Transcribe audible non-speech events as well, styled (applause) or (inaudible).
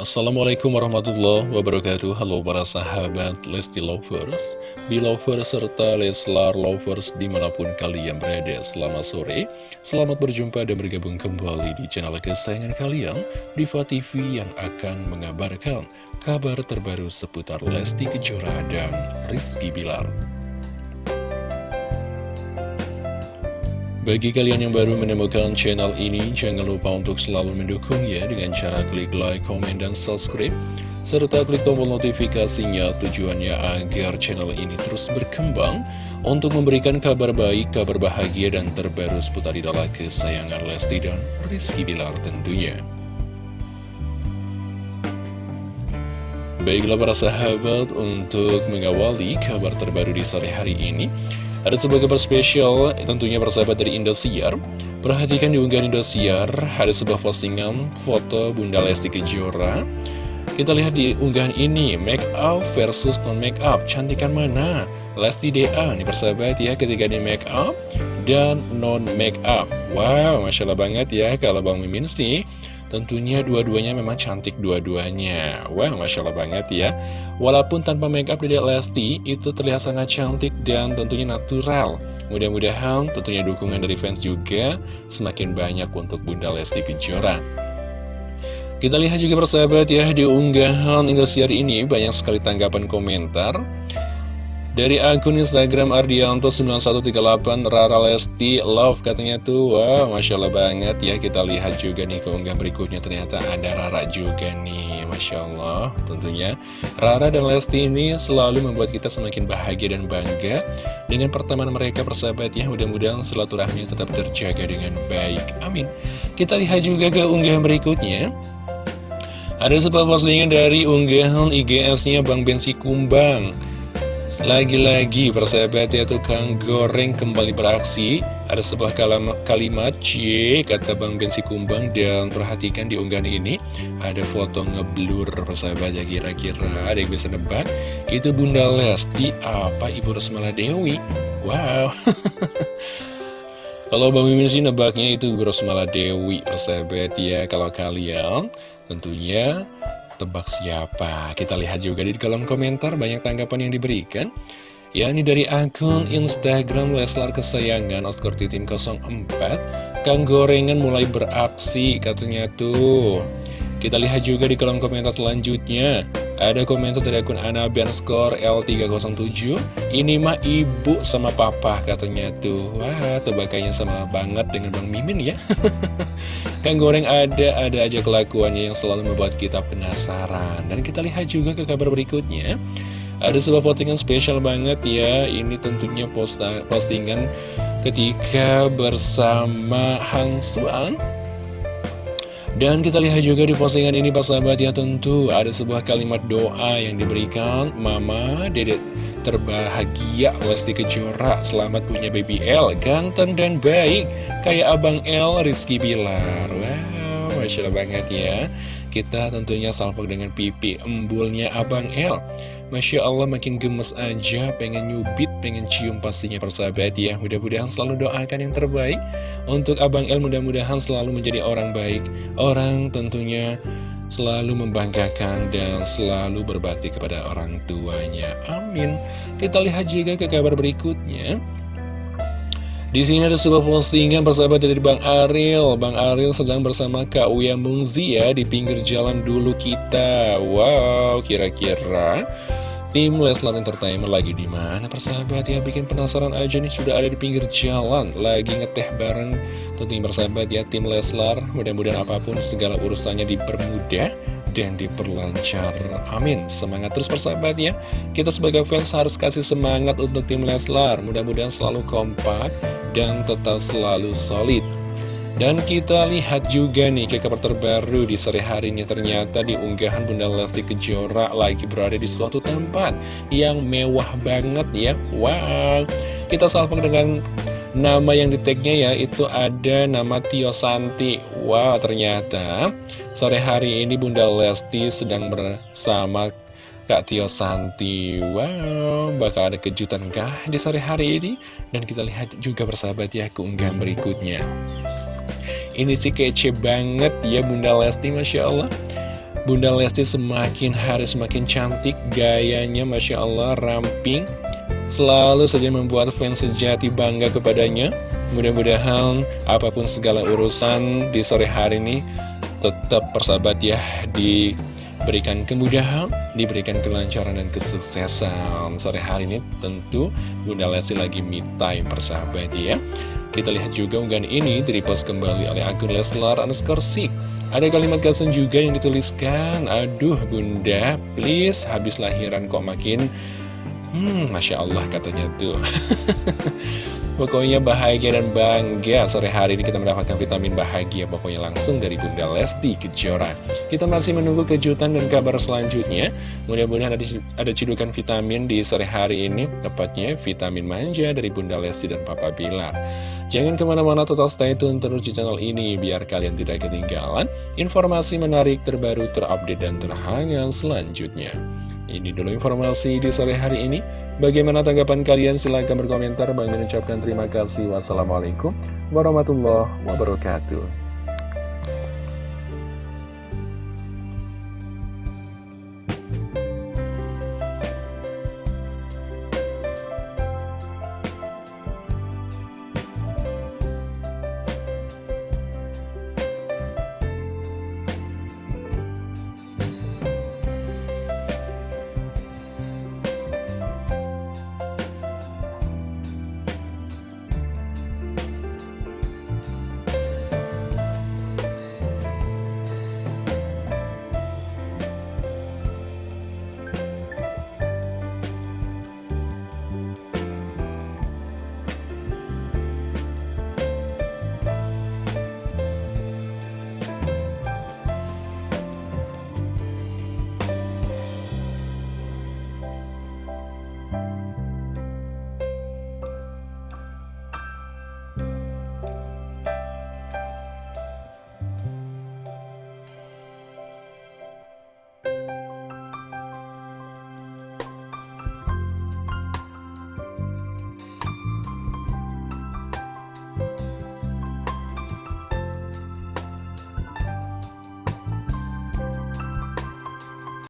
Assalamualaikum warahmatullahi wabarakatuh. Halo para sahabat Lesti Lovers Belovers serta Leslar Lovers di mana pun kalian berada Selamat sore. Selamat berjumpa dan bergabung kembali di channel kesayangan kalian Diva TV yang akan mengabarkan kabar terbaru seputar Lesti Kejora dan Rizky Bilar Bagi kalian yang baru menemukan channel ini, jangan lupa untuk selalu mendukungnya dengan cara klik like, komen, dan subscribe. Serta klik tombol notifikasinya tujuannya agar channel ini terus berkembang untuk memberikan kabar baik, kabar bahagia, dan terbaru seputar idola kesayangan Lesti dan Rizky Bilar tentunya. Baiklah para sahabat, untuk mengawali kabar terbaru di sore hari ini, ada sebuah kabar spesial tentunya persahabat dari Indosiar. Perhatikan di unggahan Indosiar Ada sebuah postingan foto Bunda Lesti Kejora. Kita lihat di unggahan ini Make up versus non make up. Cantikan mana? Lesti DA nih persahabat ya ketika di make up Dan non make up. Wow Masya Allah banget ya Kalau Bang Mimin sih Tentunya dua-duanya memang cantik dua-duanya. Wah, Masya Allah banget ya. Walaupun tanpa makeup Dedek Lesti Itu terlihat sangat cantik dan tentunya natural. Mudah-mudahan tentunya dukungan dari fans juga Semakin banyak untuk Bunda Lesti Kejora. Kita lihat juga persahabat ya Di unggahan Indosiar ini banyak sekali tanggapan komentar dari akun Instagram Ardianto9138 Rara Lesti Love katanya tuh. Wow Masya Allah banget ya Kita lihat juga nih keunggah berikutnya. Ternyata ada Rara juga nih Masya Allah tentunya Rara dan Lesti ini selalu membuat kita semakin bahagia dan bangga Dengan pertemanan mereka persahabat ya. Mudah-mudahan silaturahmi tetap terjaga dengan baik. Amin. Kita lihat juga ke unggahan berikutnya. Ada sebuah postingan dari unggahan IGS-nya Bang Bensi Kumbang lagi-lagi persahabat ya tukang goreng kembali beraksi. Ada sebuah kalimat C kata Bang Bensi Kumbang. Dan perhatikan di unggahan ini Ada foto ngeblur persahabat ya kira-kira. Ada yang bisa nebak. Itu Bunda Lesti apa Ibu Rosmala Dewi? Wow. (laughs) Kalau Bang Mimin sih nebaknya itu Ibu Rosmala Dewi persahabat ya Kalau kalian tentunya tebak siapa? Kita lihat juga di kolom komentar banyak tanggapan yang diberikan. Yakni dari akun Instagram Leslar Kesayangan Oscar Titin 04 Kang Gorengan mulai beraksi katanya tuh. Kita lihat juga di kolom komentar selanjutnya Ada komentar dari akun Anabian Score L307 Ini mah ibu sama papa katanya tuh. Wah tebakannya sama banget dengan Bang Mimin ya (laughs) Kang Goreng ada, ada aja kelakuannya yang selalu membuat kita penasaran. Dan kita lihat juga ke kabar berikutnya. Ada sebuah postingan spesial banget ya. Ini tentunya posta, postingan ketika bersama Hang Suan. Dan kita lihat juga di postingan ini Pak sahabat ya tentu ada sebuah kalimat doa yang diberikan Mama, Dedek terbahagia Lesti Kejora Selamat punya baby L Ganteng dan baik. Kayak Abang L Rizky Bilar. Wow Masya Allah banget ya. Kita tentunya salpok dengan pipi embulnya Abang L. Masya Allah makin gemes aja. Pengen nyubit, pengen cium pastinya persahabat ya. Mudah-mudahan selalu doakan yang terbaik. Untuk Abang L mudah-mudahan selalu menjadi orang baik. Orang tentunya selalu membanggakan dan selalu berbakti kepada orang tuanya. Amin. Kita lihat juga ke kabar berikutnya. Di sini ada sebuah postingan persahabat dari Bang Ariel. Bang Ariel sedang bersama Kak Uya Mungzi ya di pinggir jalan dulu kita. Wow, kira-kira Tim Leslar Entertainment lagi di mana persahabat? Ya bikin penasaran aja nih sudah ada di pinggir jalan lagi ngeteh bareng. Tentunya persahabat ya tim Leslar. Mudah-mudahan apa pun segala urusannya dipermudah dan diperlancar. Amin. Semangat terus persahabat ya. Kita sebagai fans harus kasih semangat untuk tim Leslar. Mudah-mudahan selalu kompak dan tetap selalu solid dan kita lihat juga nih ke kabar terbaru di sore hari ini ternyata di unggahan Bunda Lesti Kejora lagi berada di suatu tempat yang mewah banget ya. Wow, kita salpok dengan nama yang di tagnya ya itu ada nama Tio Santi. Wow, ternyata sore hari ini Bunda Lesti sedang bersama Kak Tio Santi Wow, bakal ada kejutan kah di sore hari ini? Dan kita lihat juga bersahabat ya keunggahan berikutnya ini sih kece banget ya Bunda Lesti Masya Allah Bunda Lesti semakin hari semakin cantik, gayanya Masya Allah ramping, selalu saja membuat fans sejati bangga kepadanya. Mudah-mudahan apa pun segala urusan di sore hari ini tetap persahabat ya diberikan kemudahan, diberikan kelancaran dan kesuksesan. Sore hari ini tentu Bunda Lesti lagi me time persahabat ya. Kita lihat juga unggahan ini direpost kembali oleh akun Leslar underscore ada kalimat caption juga yang dituliskan, Aduh bunda, please habis lahiran kok makin Hmm, Masya Allah katanya tuh (laughs) Pokoknya bahagia dan bangga Sore hari ini kita mendapatkan vitamin bahagia Pokoknya langsung dari Bunda Lesti Kejora Kita masih menunggu kejutan dan kabar selanjutnya Mudah-mudahan ada, ada cidukan vitamin di sore hari ini Tepatnya vitamin manja dari Bunda Lesti dan Papa Bilar Jangan ke mana-mana total stay tune terus di channel ini biar kalian tidak ketinggalan informasi menarik terbaru terupdate dan terhangat selanjutnya. Ini dulu informasi di sore hari ini. Bagaimana tanggapan kalian? Silahkan berkomentar. Bang mengucapkan terima kasih. Wassalamualaikum warahmatullahi wabarakatuh.